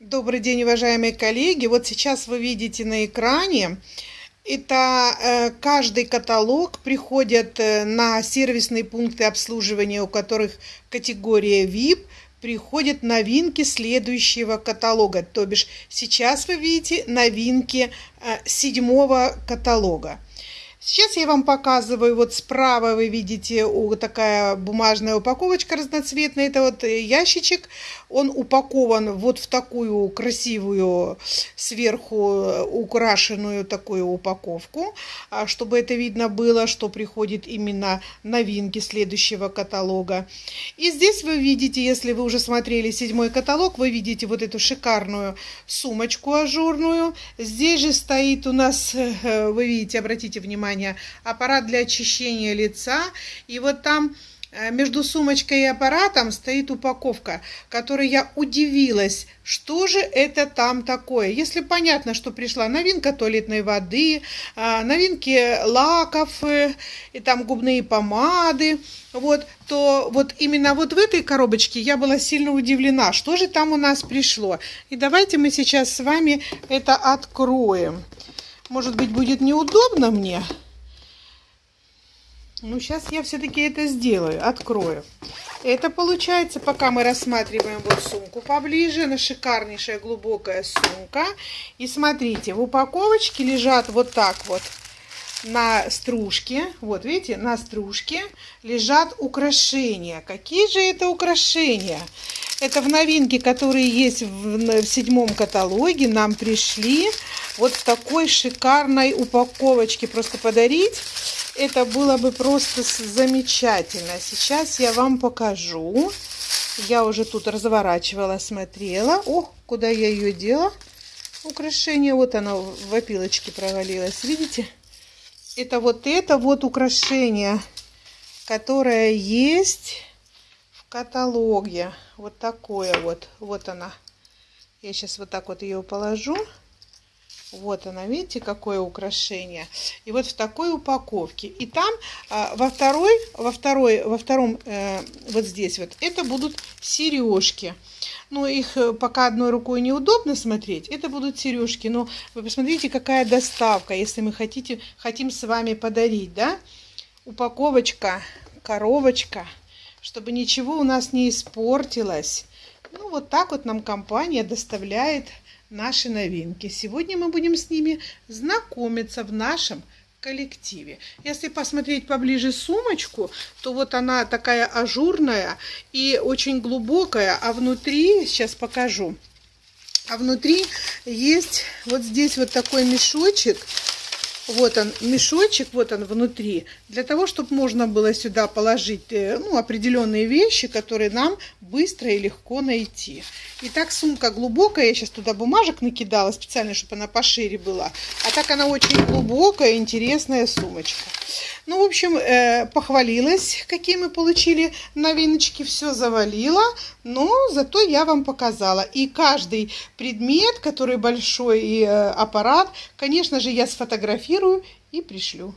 Добрый день, уважаемые коллеги. Вот сейчас вы видите на экране, это э, каждый каталог приходит э, на сервисные пункты обслуживания, у которых категория VIP, приходят новинки следующего каталога. То бишь сейчас вы видите новинки э, седьмого каталога. Сейчас я вам показываю, вот справа вы видите такая бумажная упаковочка разноцветная, это вот э, ящичек, он упакован вот в такую красивую сверху э, украшенную такую упаковку, а чтобы это видно было, что приходит именно новинки следующего каталога. И здесь вы видите, если вы уже смотрели седьмой каталог, вы видите вот эту шикарную сумочку ажурную. Здесь же стоит у нас, э, вы видите, обратите внимание, внимание, аппарат для очищения лица. И вот там э, между сумочкой и аппаратом стоит упаковка, которой я удивилась, что же это там такое. Если понятно, что пришла новинка туалетной воды, а, новинки лаков, э, и там губные помады, вот, то вот именно вот в этой коробочке я была сильно удивлена, что же там у нас пришло. И давайте мы сейчас с вами это откроем. Может быть, будет неудобно мне. Ну, сейчас я все-таки это сделаю, открою. Это получается, пока мы рассматриваем вот сумку поближе, она шикарнейшая глубокая сумка. И смотрите, в упаковочке лежат вот так вот на стружке, вот видите, на стружке лежат украшения. Какие же это украшения? Это в новинке, которые есть в, в седьмом каталоге, нам пришли вот в такой шикарной упаковочке. Просто подарить, это было бы просто замечательно. Сейчас я вам покажу. Я уже тут разворачивала, смотрела. О, куда я ее дела? Украшение, вот оно в опилочке провалилось, видите? Это вот это вот украшение, которое есть каталоге. Вот такое вот. Вот она. Я сейчас вот так вот ее положу. Вот она, видите, какое украшение. И вот в такой упаковке. И там а, во второй, во второй, во втором, э, вот здесь вот, это будут сережки. Ну, их э, пока одной рукой неудобно смотреть. Это будут сережки. Но вы посмотрите, какая доставка, если мы хотите, хотим с вами подарить, да? Упаковочка, коробочка чтобы ничего у нас не испортилось. Ну, вот так вот нам компания доставляет наши новинки. Сегодня мы будем с ними знакомиться в нашем коллективе. Если посмотреть поближе сумочку, то вот она такая ажурная и очень глубокая, а внутри, сейчас покажу, а внутри есть вот здесь вот такой мешочек, вот он, мешочек, вот он внутри, для того, чтобы можно было сюда положить э, ну, определенные вещи, которые нам быстро и легко найти. Итак, сумка глубокая, я сейчас туда бумажек накидала специально, чтобы она пошире была. А так она очень глубокая, интересная сумочка. Ну, в общем, э, похвалилась, какие мы получили новиночки, все завалила, но зато я вам показала. И каждый предмет, который большой и э, аппарат, конечно же, я сфотографирую и пришлю.